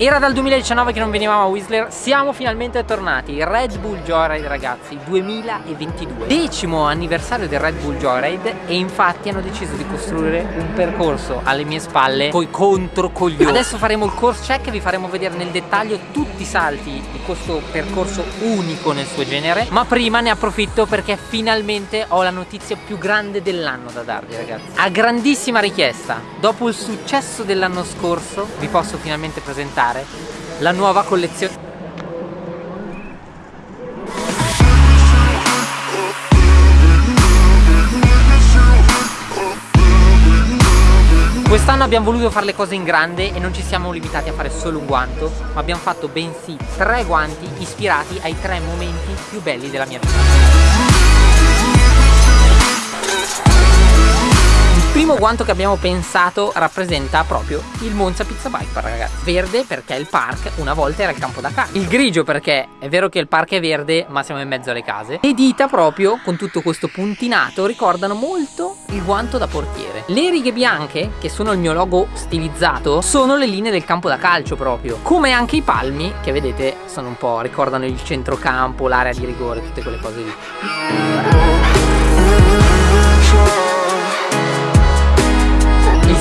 Era dal 2019 che non venivamo a Whistler, siamo finalmente tornati. Red Bull Joyride ragazzi, 2022 Decimo anniversario del Red Bull Joyride E infatti hanno deciso di costruire un percorso alle mie spalle Coi contro coglioni Adesso faremo il course check e vi faremo vedere nel dettaglio tutti i salti di questo percorso unico nel suo genere. Ma prima ne approfitto perché finalmente ho la notizia più grande dell'anno da darvi ragazzi. A grandissima richiesta Dopo il successo dell'anno scorso vi posso finalmente presentare la nuova collezione. Quest'anno abbiamo voluto fare le cose in grande e non ci siamo limitati a fare solo un guanto ma abbiamo fatto bensì tre guanti ispirati ai tre momenti più belli della mia vita primo guanto che abbiamo pensato rappresenta proprio il Monza Pizza Park ragazzi. Verde perché il park una volta era il campo da calcio. Il grigio perché è vero che il park è verde ma siamo in mezzo alle case. Le dita proprio con tutto questo puntinato ricordano molto il guanto da portiere. Le righe bianche che sono il mio logo stilizzato sono le linee del campo da calcio proprio. Come anche i palmi che vedete sono un po' ricordano il centrocampo, l'area di rigore, tutte quelle cose lì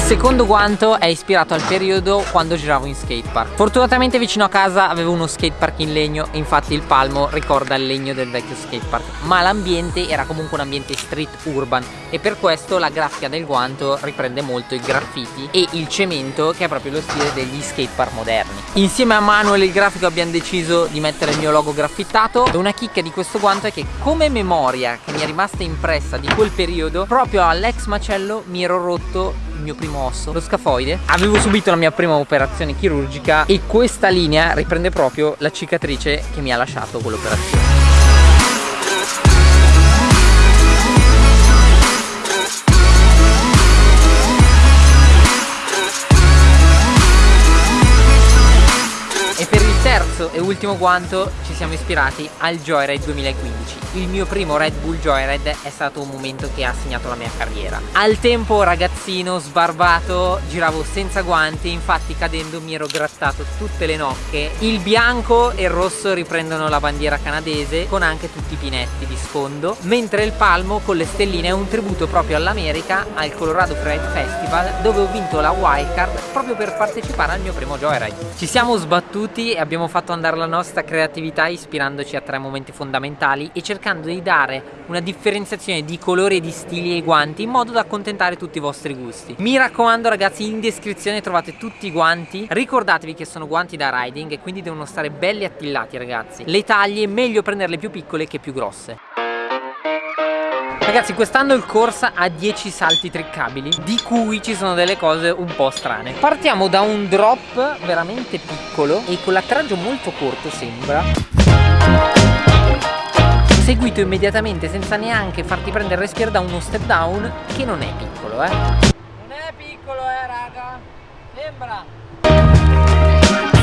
secondo guanto è ispirato al periodo quando giravo in skatepark Fortunatamente vicino a casa avevo uno skatepark in legno e infatti il palmo ricorda il legno del vecchio skatepark Ma l'ambiente era comunque un ambiente street urban e per questo la grafica del guanto riprende molto i graffiti e il cemento che è proprio lo stile degli skatepark moderni. Insieme a Manuel il grafico abbiamo deciso di mettere il mio logo graffittato e una chicca di questo guanto è che come memoria che mi è rimasta impressa di quel periodo proprio all'ex macello mi ero rotto mio primo osso, lo scafoide. Avevo subito la mia prima operazione chirurgica e questa linea riprende proprio la cicatrice che mi ha lasciato quell'operazione. E per il terzo e ultimo guanto ci siamo ispirati al Joyride 2015 il mio primo Red Bull Joyride è stato un momento che ha segnato la mia carriera. Al tempo ragazzino sbarbato giravo senza guanti infatti cadendo mi ero grattato tutte le nocche. Il bianco e il rosso riprendono la bandiera canadese con anche tutti i pinetti di sfondo mentre il palmo con le stelline è un tributo proprio all'America al Colorado Freeride Festival dove ho vinto la wildcard proprio per partecipare al mio primo Joyride. Ci siamo sbattuti e abbiamo fatto andare la nostra creatività ispirandoci a tre momenti fondamentali e cercando cercando di dare una differenziazione di colori e di stili ai guanti in modo da accontentare tutti i vostri gusti. Mi raccomando ragazzi in descrizione trovate tutti i guanti. Ricordatevi che sono guanti da riding e quindi devono stare belli attillati ragazzi. Le taglie è meglio prenderle più piccole che più grosse. Ragazzi quest'anno il corsa ha 10 salti triccabili Di cui ci sono delle cose un po' strane. Partiamo da un drop veramente piccolo E con l'attraggio molto corto sembra seguito immediatamente senza neanche farti prendere il respiro da uno step down che non è piccolo eh. Non è piccolo eh raga. Sembra.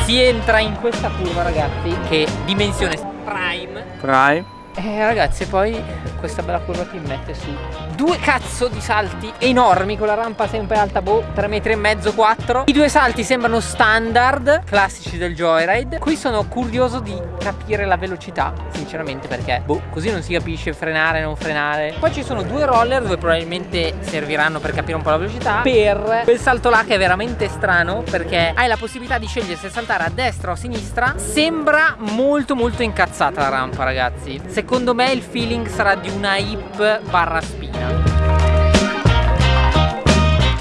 Si entra in questa curva ragazzi che dimensione prime. Prime eh ragazzi poi questa bella curva qui mette su due cazzo di salti enormi con la rampa sempre alta boh 3 metri e mezzo 4 i due salti sembrano standard classici del joyride. Qui sono curioso di capire la velocità sinceramente perché boh così non si capisce frenare non frenare. Poi ci sono due roller dove probabilmente serviranno per capire un po' la velocità per quel salto là che è veramente strano perché hai la possibilità di scegliere se saltare a destra o a sinistra. Sembra molto molto incazzata la rampa ragazzi. Se secondo me il feeling sarà di una hip barra spina.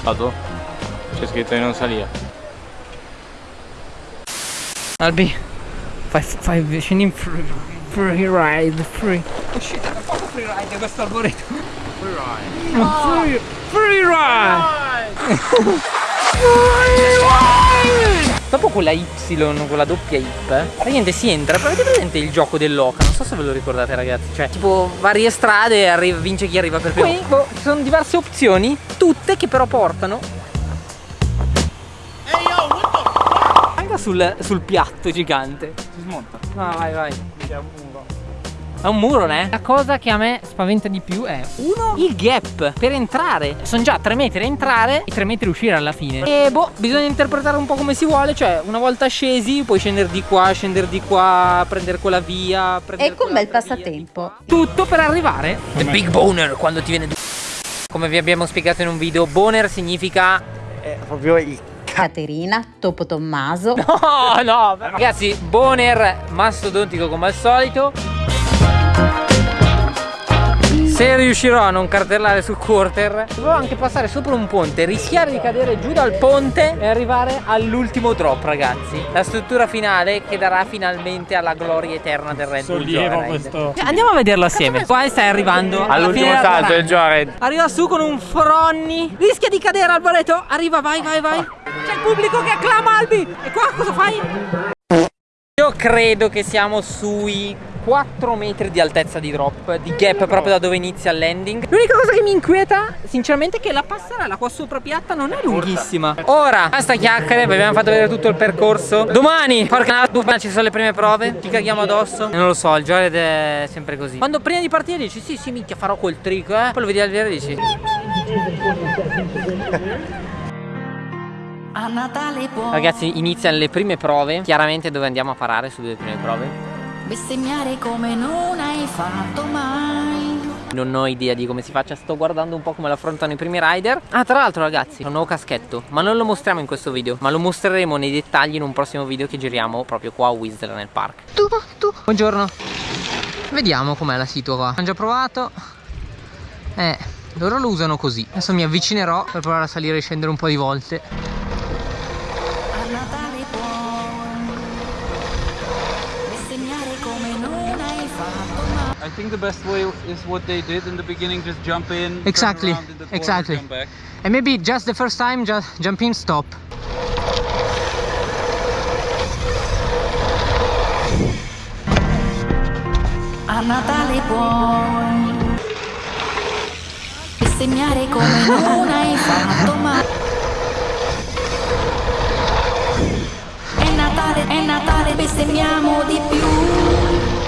Vado? C'è scritto di non salire Albi Fai, fai vicino in free, free ride Free. Uscite da poco free ride questo alboreto Free ride. Free, free ride! Free ride Dopo quella Y, quella doppia Y Praticamente si entra, avete presente il gioco dell'oca? Non so se ve lo ricordate ragazzi. Cioè, tipo varie strade arriva, vince chi arriva per primo. Qui boh, ci sono diverse opzioni Tutte che però portano Anche sul, sul piatto gigante. Si smonta. No, vai, vai È un muro, né? La cosa che a me spaventa di più è uno, il gap per entrare. Sono già 3 metri a entrare e 3 metri a uscire alla fine. E boh, bisogna interpretare un po' come si vuole. Cioè, una volta scesi, puoi scendere di qua, scendere di qua, prendere quella via. Prendere ecco un bel passatempo. Tutto per arrivare. The big boner quando ti viene. Come vi abbiamo spiegato in un video, boner significa. È proprio il Caterina, Topo Tommaso. No, no, ragazzi, boner mastodontico come al solito. Se riuscirò a non cartellare sul quarter Dovevo anche passare sopra un ponte Rischiare di cadere giù dal ponte E arrivare all'ultimo drop ragazzi. La struttura finale che darà finalmente Alla gloria eterna del Red Bull sollievo questo. Andiamo a vederlo assieme. Qua stai arrivando alla All'ultimo della salto del Joyride. Arriva su con un fronni Rischia di cadere Alboreto Arriva vai vai vai. C'è il pubblico che acclama Albi. E qua cosa fai? Io credo che siamo sui 4 metri di altezza di drop Di gap proprio da dove inizia il landing. L'unica cosa che mi inquieta sinceramente è che la passerella qua sopra piatta non è lunghissima. Ora, basta chiacchiere, vi abbiamo fatto vedere tutto il percorso. Domani, porca puttana, ci sono le prime prove. Ci caghiamo addosso. Non lo so, il Jored è sempre così. Quando prima di partire dici sì sì minchia farò quel trick eh. Poi lo vedi al vero e dici A Natale può Ragazzi iniziano le prime prove. Chiaramente dove andiamo a parare sulle due prime prove bestemmiare come non hai fatto mai. Non ho idea di come si faccia, sto guardando un po' come l'affrontano i primi rider. Ah tra l'altro ragazzi, ho un nuovo caschetto Ma non lo mostriamo in questo video Ma lo mostreremo nei dettagli in un prossimo video che giriamo proprio qua a Whistler nel park. Tu, tu. Buongiorno. Vediamo com'è la situa qua Hanno già provato. Eh, loro lo usano così. Adesso mi avvicinerò per provare a salire e scendere un po' di volte. A Natale I think the best way is what they did in the beginning, just jump in, turn Exactly, around in the corner, exactly. back. And maybe just the first time, just jump in, stop A Natale puoi bestemmiare come non hai fatto mai. È Natale, è Natale, bestemmiamo di più.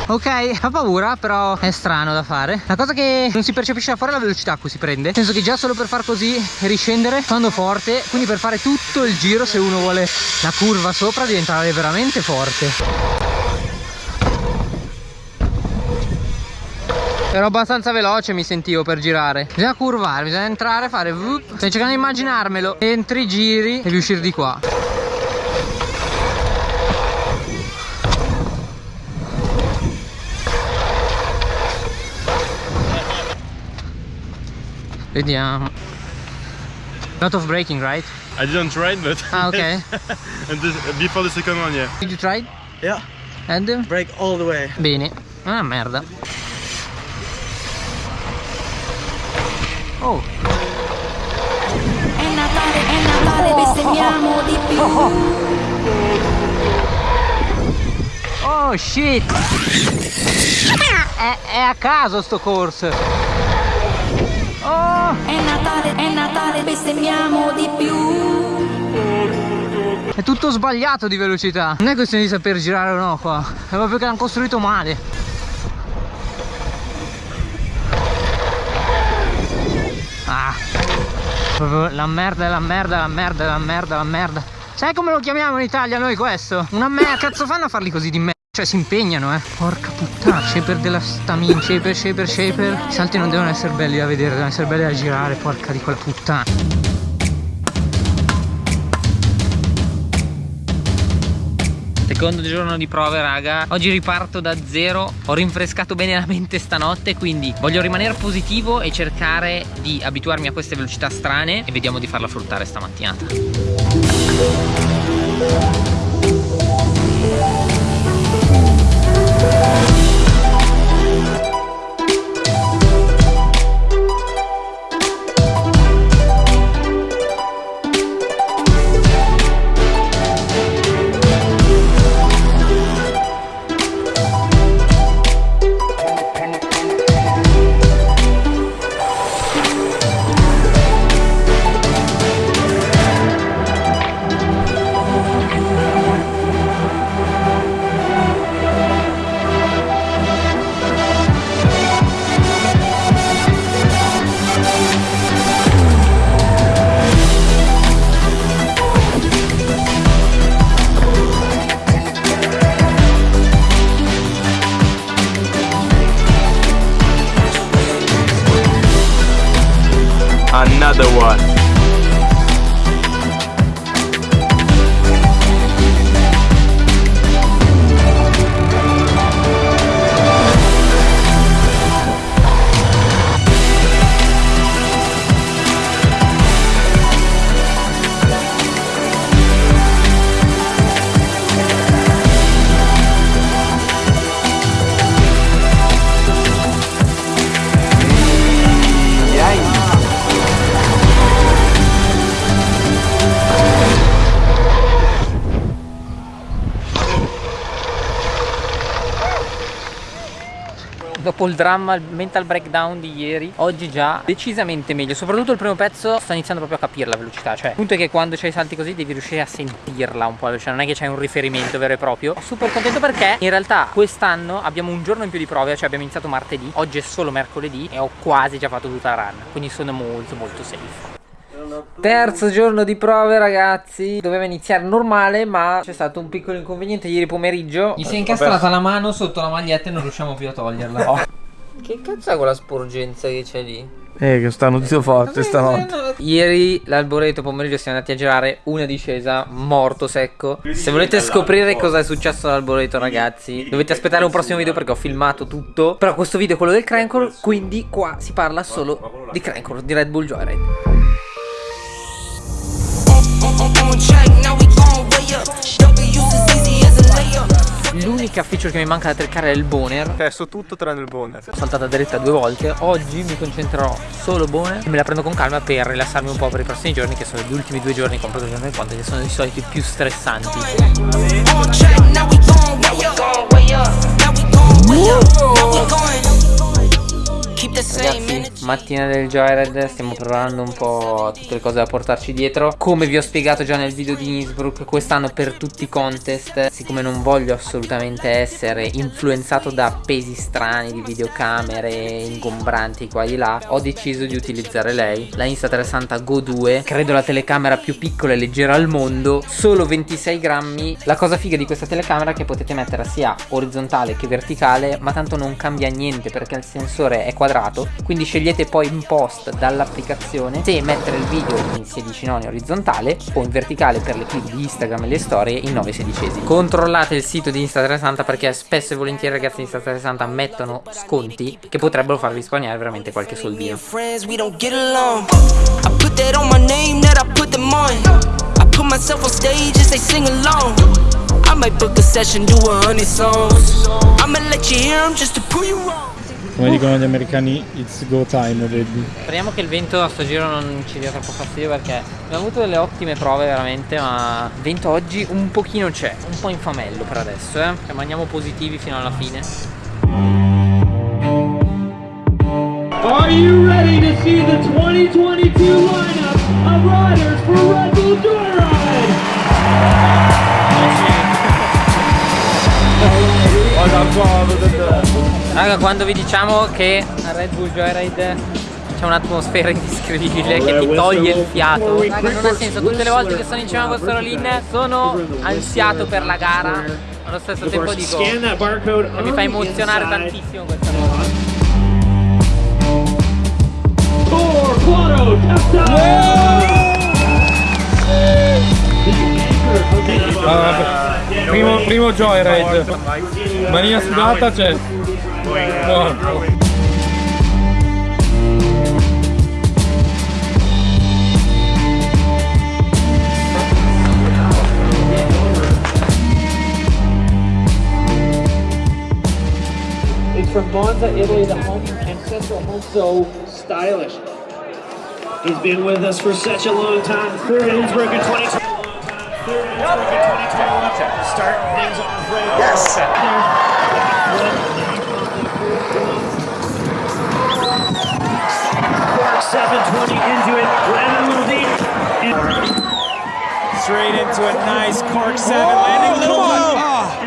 Ok, fa paura, però è strano da fare. La cosa che non si percepisce da fuori è la velocità a cui si prende. Nel senso che già solo per far così riscendere quando forte, quindi per fare tutto il giro se uno vuole la curva sopra diventare veramente forte. Ero abbastanza veloce mi sentivo per girare Bisogna curvare, bisogna entrare, fare. Sto cercando di immaginarmelo Entri, giri e devi uscire di qua Vediamo Lot of braking, right? I didn't try it, but Ah, ok and this, before the second one, yeah. Did you try? it? Yeah, And? break all the way. Bene Ah, merda Oh È Natale, è Natale, bestemmiamo di più. Oh shit è, è a caso sto corso Oh È Natale, è Natale, bestemmiamo di più. È tutto sbagliato di velocità Non è questione di saper girare o no qua È proprio che l'hanno costruito male Ah Proprio la merda, la merda, la merda, la merda, la merda Sai come lo chiamiamo in Italia noi questo? Una merda Cazzo fanno a farli così di merda? Cioè si impegnano eh. Porca puttana. Shaper della stamina Shaper, shaper, shaper. I salti non devono essere belli da vedere Devono essere belli da girare Porca di quella puttana. Secondo giorno di prove raga. Oggi riparto da zero. Ho rinfrescato bene la mente stanotte Quindi voglio rimanere positivo e cercare di abituarmi a queste velocità strane E vediamo di farla fruttare stamattinata another one. Dopo il dramma, il mental breakdown di ieri, oggi già decisamente meglio. Soprattutto il primo pezzo sto iniziando proprio a capire la velocità. Cioè, il punto è che quando c'hai salti così devi riuscire a sentirla un po'. Cioè, non è che c'hai un riferimento vero e proprio. Super contento perché in realtà quest'anno abbiamo un giorno in più di prove. Cioè, abbiamo iniziato martedì, oggi è solo mercoledì e ho quasi già fatto tutta la run. Quindi sono molto molto safe. Terzo giorno di prove ragazzi Doveva iniziare normale ma c'è stato un piccolo inconveniente ieri pomeriggio Gli si è incastrata la mano sotto la maglietta e non riusciamo più a toglierla oh. Che cazzo è quella sporgenza che c'è lì? Eh, che sta notizia forte stanotte. Ieri l'alboreto pomeriggio siamo andati a girare una discesa morto secco. Se volete scoprire cosa è successo all'alboreto ragazzi, dovete aspettare un prossimo video perché ho filmato tutto. Però questo video è quello del Crankle, quindi qua si parla solo di Crankle, di Red Bull Joyride. L'unica feature che mi manca da treccare è il boner. Cioè, so tutto tranne il boner. Ho saltata dritta due volte. Oggi mi concentrerò solo boner. E me la prendo con calma per rilassarmi un po' per i prossimi giorni Che sono gli ultimi due giorni compreso il giorno del ponte Che sono di solito i più stressanti Ragazzi, mattina del Joyride stiamo preparando un po' tutte le cose da portarci dietro. Come vi ho spiegato già nel video di Innsbruck Quest'anno per tutti i contest Siccome non voglio assolutamente essere influenzato da pesi strani di videocamere ingombranti qua e là Ho deciso di utilizzare lei La Insta360 Go 2 Credo la telecamera più piccola e leggera al mondo Solo 26 grammi. La cosa figa di questa telecamera è che potete metterla sia orizzontale che verticale Ma tanto non cambia niente perché il sensore è quadrato quindi scegliete poi in post dall'applicazione se mettere il video in 16 noni orizzontale o in verticale per le clip di Instagram e le storie in 9 sedicesimi. Controllate il sito di Insta360 perché spesso e volentieri ragazzi di Insta360 mettono sconti che potrebbero farvi risparmiare veramente qualche soldino. Myself on stage as they sing along. I might book a session, do a hundred songs I'ma let you hear them just to prove you wrong Come dicono gli americani, it's go time already. Speriamo che il vento a sto giro non ci dia troppo fastidio perché abbiamo avuto delle ottime prove veramente ma il vento oggi un pochino c'è, un po' infamello per adesso eh. Rimaniamo positivi fino alla fine. Are you ready to see the 2022 lineup Raga quando vi diciamo che a Red Bull Joyride c'è un'atmosfera indescrivibile che ti toglie il fiato Raga non ha senso, tutte le volte che sono in cima a questo rollin sono ansiato per la gara Allo stesso tempo dico che mi fa emozionare tantissimo questa cosa Primo, primo joyride Manina sudata c'è Morto It's from Monza, Italy, the home ancestral home so stylish. He's been with us for such a long time. Third Innsbruck in 2020. Third Innsbruck in 2021. Starting things off right. Yes. Straight into a nice cork seven, landing a little low.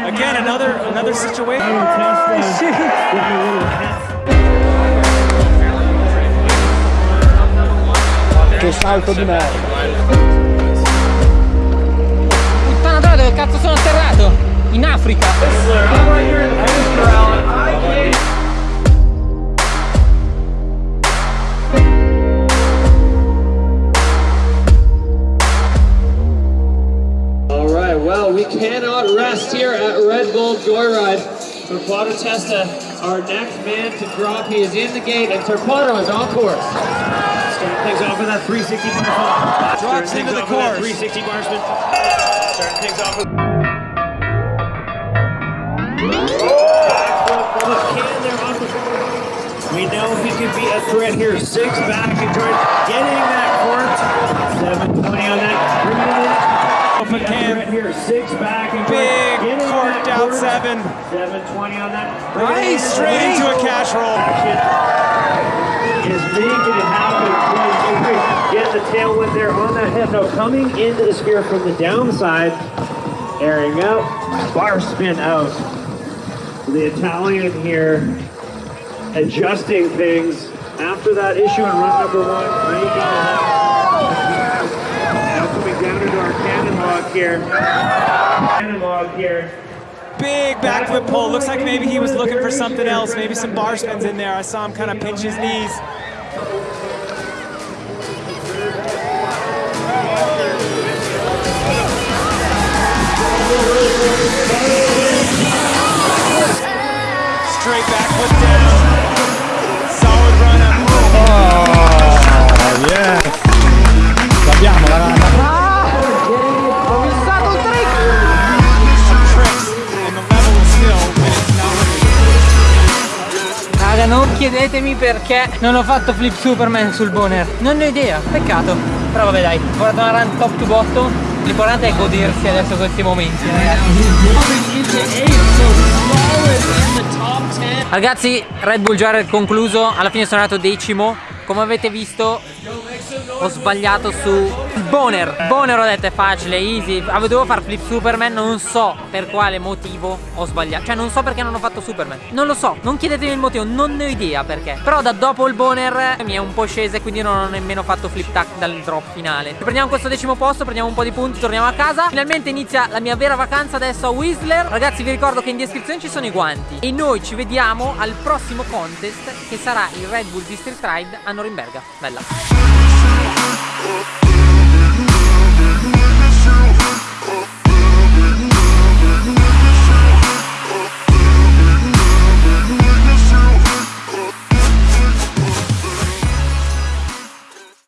Again, another another situation. Che salto di merda. Puttana troia dove cazzo sono atterrato? In Africa spot rest here at Red Bull Joyride. Torquato Testa, our next man to drop. He is in the gate, and Torquato is on course. Starting things off with that 360 bar spin. Drops into things the off with that course. 360 bar spin. Starting things off with. Can there off the we know he could be a threat here. Six back and trying getting that court. Six back and Big court down seven. 720 on that. Nice, in. straight into a cash roll. Is making it happen. Get the tailwind there on that head. No, coming into the spear from the downside. Airing out. Bar spin out. The Italian here adjusting things after that issue in run number one. Breaking it up. Now coming down into our here. Cannon log here. Big backflip pull. Looks like maybe he was looking for something else. Maybe some bar spins in there. I saw him kind of pinch his knees. Straight backflip down. Raga, non chiedetemi perché non ho fatto flip Superman sul boner. Non ne ho idea, peccato. Però vabbè dai, ho guardato una run top to bottom. L'importante è godersi adesso questi momenti, Ragazzi, Red Bull Joyride concluso, alla fine sono andato decimo. Come avete visto ho sbagliato su Boner. Boner ho detto è facile, easy. Dovevo far flip Superman, non so per quale motivo ho sbagliato. Cioè non so perché non ho fatto Superman. Non lo so, non chiedetemi il motivo, non ne ho idea perché. Però da dopo il Boner mi è un po' scesa e quindi non ho nemmeno fatto flip tack dal drop finale. Prendiamo questo decimo posto, prendiamo un po' di punti, torniamo a casa. Finalmente inizia la mia vera vacanza adesso a Whistler. Ragazzi vi ricordo che in descrizione ci sono i guanti. E noi ci vediamo al prossimo contest che sarà il Red Bull District Ride a Norimberga. Bella oh, oh.